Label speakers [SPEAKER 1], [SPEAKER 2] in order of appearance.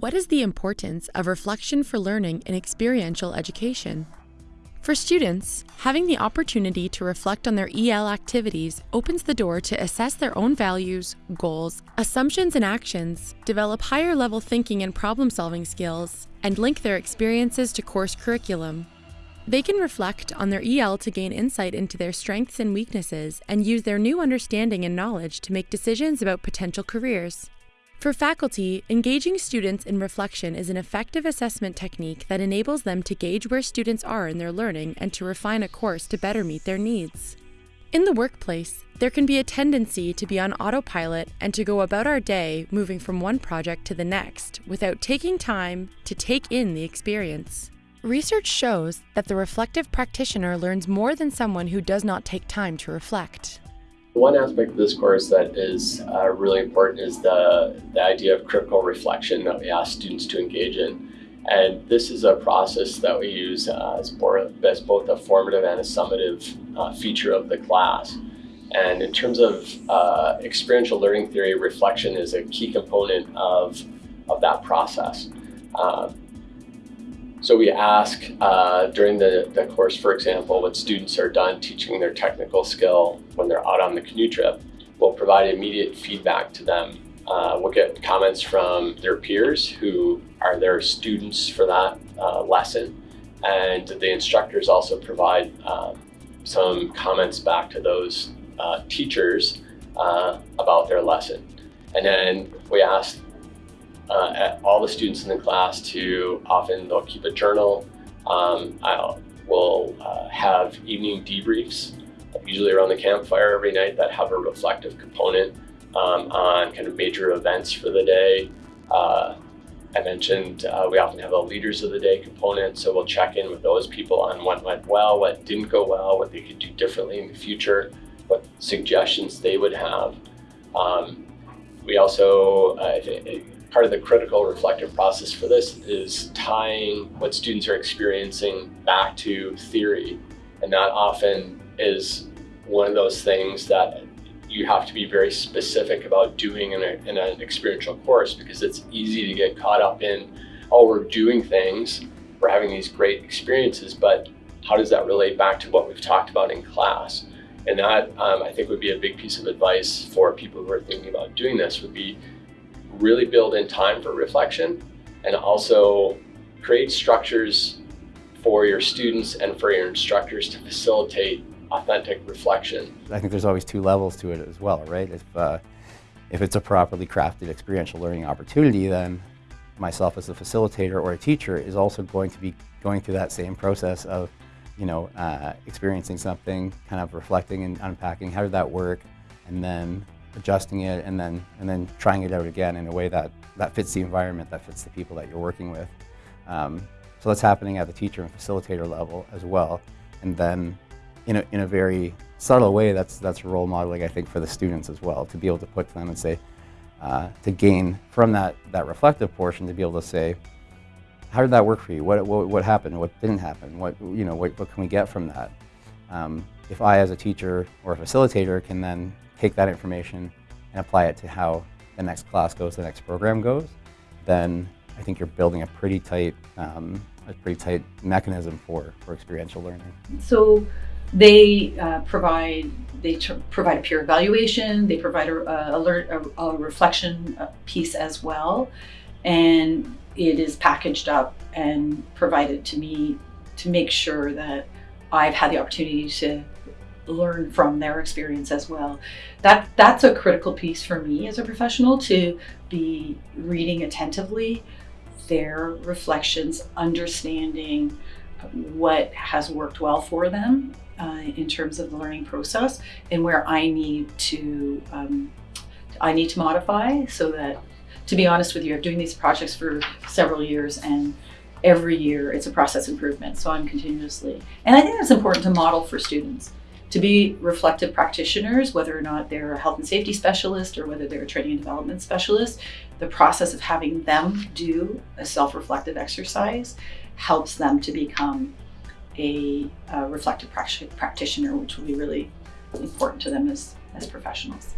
[SPEAKER 1] What is the importance of reflection for learning in experiential education? For students, having the opportunity to reflect on their EL activities opens the door to assess their own values, goals, assumptions, and actions, develop higher level thinking and problem solving skills, and link their experiences to course curriculum. They can reflect on their EL to gain insight into their strengths and weaknesses and use their new understanding and knowledge to make decisions about potential careers. For faculty, engaging students in reflection is an effective assessment technique that enables them to gauge where students are in their learning and to refine a course to better meet their needs. In the workplace, there can be a tendency to be on autopilot and to go about our day moving from one project to the next without taking time to take in the experience. Research shows that the reflective practitioner learns more than someone who does not take time to reflect.
[SPEAKER 2] One aspect of this course that is uh, really important is the, the idea of critical reflection that we ask students to engage in. And this is a process that we use uh, as, as, both a formative and a summative uh, feature of the class. And in terms of uh, experiential learning theory, reflection is a key component of, of that process. Uh, so we ask uh, during the, the course, for example, when students are done teaching their technical skill when they're out on the canoe trip, we'll provide immediate feedback to them. Uh, we'll get comments from their peers who are their students for that uh, lesson. And the instructors also provide um, some comments back to those uh, teachers uh, about their lesson. And then we ask uh, all the students in the class to often they'll keep a journal. Um, I'll, we'll uh, have evening debriefs, usually around the campfire every night that have a reflective component um, on kind of major events for the day. Uh, I mentioned uh, we often have a leaders of the day component, so we'll check in with those people on what went well, what didn't go well, what they could do differently in the future, what suggestions they would have. Um, we also, uh, part of the critical reflective process for this is tying what students are experiencing back to theory. And that often is one of those things that you have to be very specific about doing in, a, in an experiential course because it's easy to get caught up in, oh, we're doing things, we're having these great experiences, but how does that relate back to what we've talked about in class? And that, um, I think, would be a big piece of advice for people who are thinking about doing this would be really build in time for reflection and also create structures for your students and for your instructors to facilitate authentic reflection.
[SPEAKER 3] I think there's always two levels to it as well, right? If, uh, if it's a properly crafted experiential learning opportunity, then myself as a facilitator or a teacher is also going to be going through that same process of, you know, uh, experiencing something, kind of reflecting and unpacking, how did that work? And then adjusting it and then and then trying it out again in a way that that fits the environment, that fits the people that you're working with. Um, so that's happening at the teacher and facilitator level as well. And then in a, in a very subtle way, that's, that's role modeling, I think, for the students as well, to be able to put to them and say, uh, to gain from that, that reflective portion, to be able to say, how did that work for you? What, what, what happened? What didn't happen? What, you know, what, what can we get from that? Um, if I, as a teacher or a facilitator, can then take that information and apply it to how the next class goes, the next program goes, then I think you're building a pretty tight, um, a pretty tight mechanism for, for experiential learning.
[SPEAKER 4] So they uh, provide they provide a peer evaluation. They provide a, a, a, a reflection uh, piece as well, and it is packaged up and provided to me to make sure that I've had the opportunity to learn from their experience as well. That that's a critical piece for me as a professional to be reading attentively their reflections, understanding what has worked well for them uh, in terms of the learning process and where I need to um, I need to modify so that to be honest with you, I'm doing these projects for several years and every year it's a process improvement. So I'm continuously, and I think that's important to model for students to be reflective practitioners, whether or not they're a health and safety specialist or whether they're a training and development specialist, the process of having them do a self-reflective exercise helps them to become a, a reflective practitioner, which will be really important to them as, as professionals.